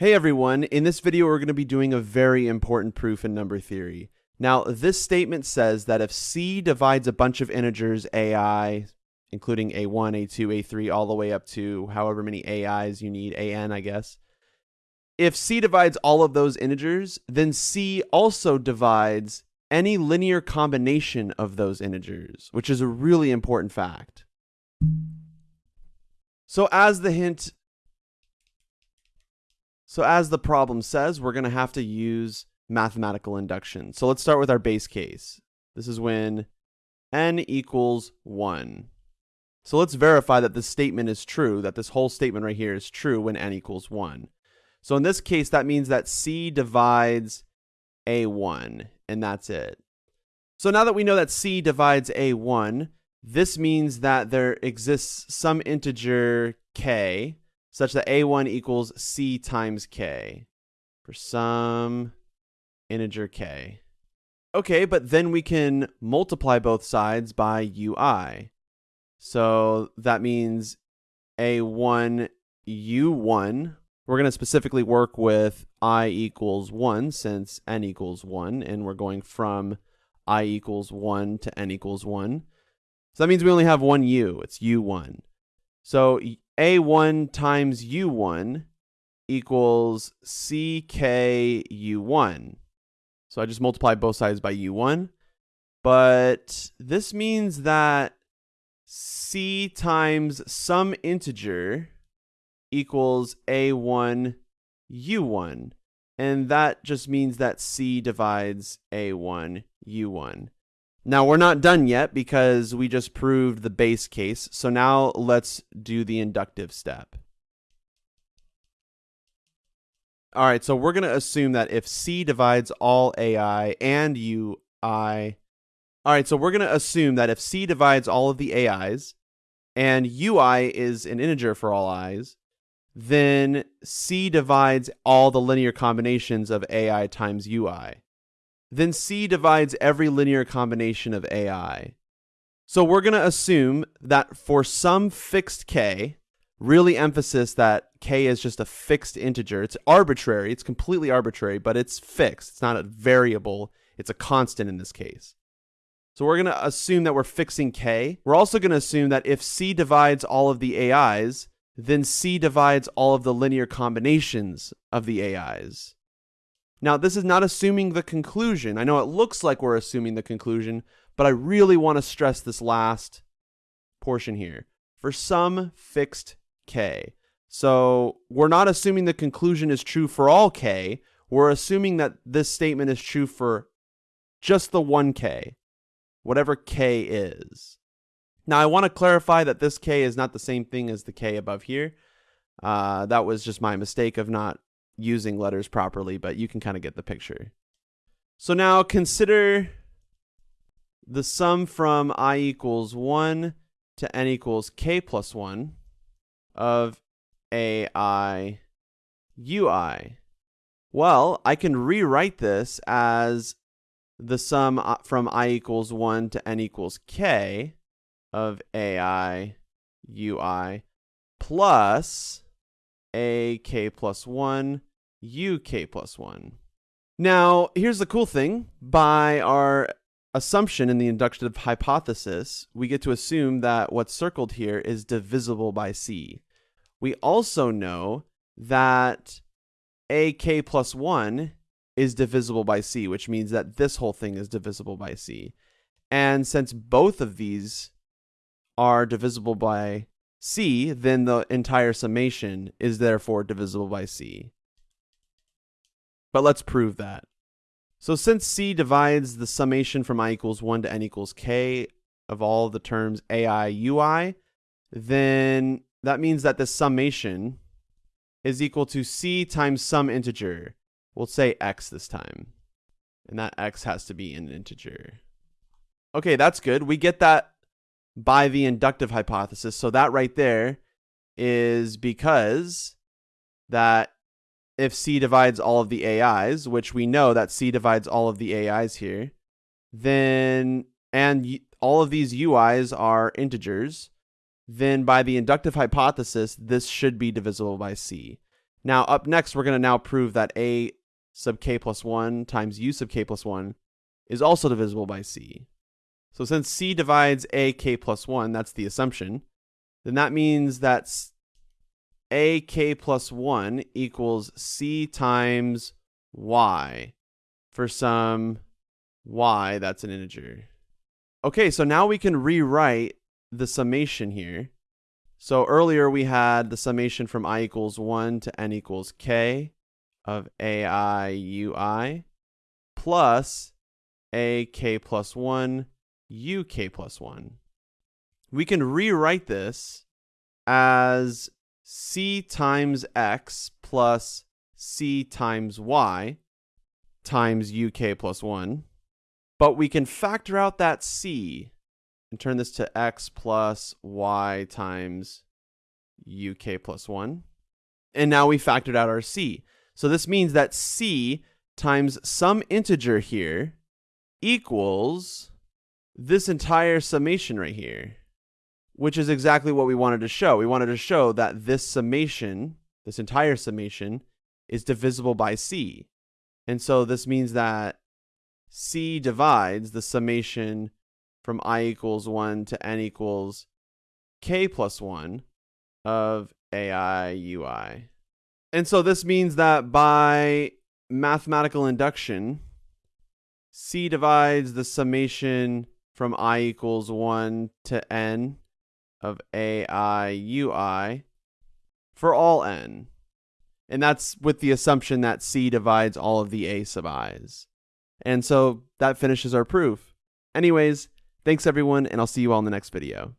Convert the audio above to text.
Hey everyone, in this video we're going to be doing a very important proof in number theory. Now, this statement says that if C divides a bunch of integers AI, including A1, A2, A3, all the way up to however many AIs you need, AN, I guess. If C divides all of those integers, then C also divides any linear combination of those integers, which is a really important fact. So as the hint so as the problem says, we're going to have to use mathematical induction. So let's start with our base case. This is when n equals 1. So let's verify that this statement is true, that this whole statement right here is true when n equals 1. So in this case, that means that c divides a1, and that's it. So now that we know that c divides a1, this means that there exists some integer k such that a1 equals c times k for some integer k. Okay, but then we can multiply both sides by ui. So that means a1 u1. We're going to specifically work with i equals 1 since n equals 1, and we're going from i equals 1 to n equals 1. So that means we only have one u. It's u1. So a1 times u1 equals ckU1. So I just multiply both sides by u1. But this means that c times some integer equals a1 u1. And that just means that c divides a1 u1. Now we're not done yet because we just proved the base case. So now let's do the inductive step. All right, so we're going to assume that if C divides all AI and UI, all right, so we're going to assume that if C divides all of the AIs and UI is an integer for all i's, then C divides all the linear combinations of AI times UI then C divides every linear combination of AI. So we're going to assume that for some fixed k, really emphasis that k is just a fixed integer. It's arbitrary, it's completely arbitrary, but it's fixed. It's not a variable, it's a constant in this case. So we're going to assume that we're fixing k. We're also going to assume that if c divides all of the AIs, then c divides all of the linear combinations of the AIs. Now, this is not assuming the conclusion. I know it looks like we're assuming the conclusion, but I really want to stress this last portion here. For some fixed k. So we're not assuming the conclusion is true for all k. We're assuming that this statement is true for just the one k, whatever k is. Now, I want to clarify that this k is not the same thing as the k above here. Uh, that was just my mistake of not using letters properly, but you can kind of get the picture. So now consider the sum from i equals 1 to n equals k plus 1 of ai ui. Well, I can rewrite this as the sum uh, from i equals 1 to n equals k of ai ui plus a k plus 1 uk plus 1. Now, here's the cool thing. By our assumption in the inductive hypothesis, we get to assume that what's circled here is divisible by c. We also know that ak plus 1 is divisible by c, which means that this whole thing is divisible by c. And since both of these are divisible by c, then the entire summation is therefore divisible by c. But let's prove that. So since C divides the summation from i equals 1 to n equals k of all the terms ai ui, then that means that the summation is equal to c times some integer. We'll say x this time. And that x has to be an integer. Okay, that's good. We get that by the inductive hypothesis. So that right there is because that if C divides all of the AIs, which we know that C divides all of the AIs here, then, and all of these UIs are integers, then by the inductive hypothesis, this should be divisible by C. Now, up next, we're going to now prove that a sub k plus 1 times u sub k plus 1 is also divisible by c. So since c divides a k plus 1, that's the assumption, then that means that a k plus 1 equals c times y for some y that's an integer. Okay, so now we can rewrite the summation here. So earlier we had the summation from i equals 1 to n equals k of ai ui plus a k plus 1 u k plus 1. We can rewrite this as c times x plus c times y times uk plus 1. But we can factor out that c and turn this to x plus y times uk plus 1. And now we factored out our c. So this means that c times some integer here equals this entire summation right here, which is exactly what we wanted to show. We wanted to show that this summation, this entire summation, is divisible by c. And so this means that c divides the summation from i equals 1 to n equals k plus 1 of ai ui. And so this means that by mathematical induction, c divides the summation from i equals 1 to n of ai ui for all n. And that's with the assumption that c divides all of the a sub i's. And so that finishes our proof. Anyways, thanks everyone, and I'll see you all in the next video.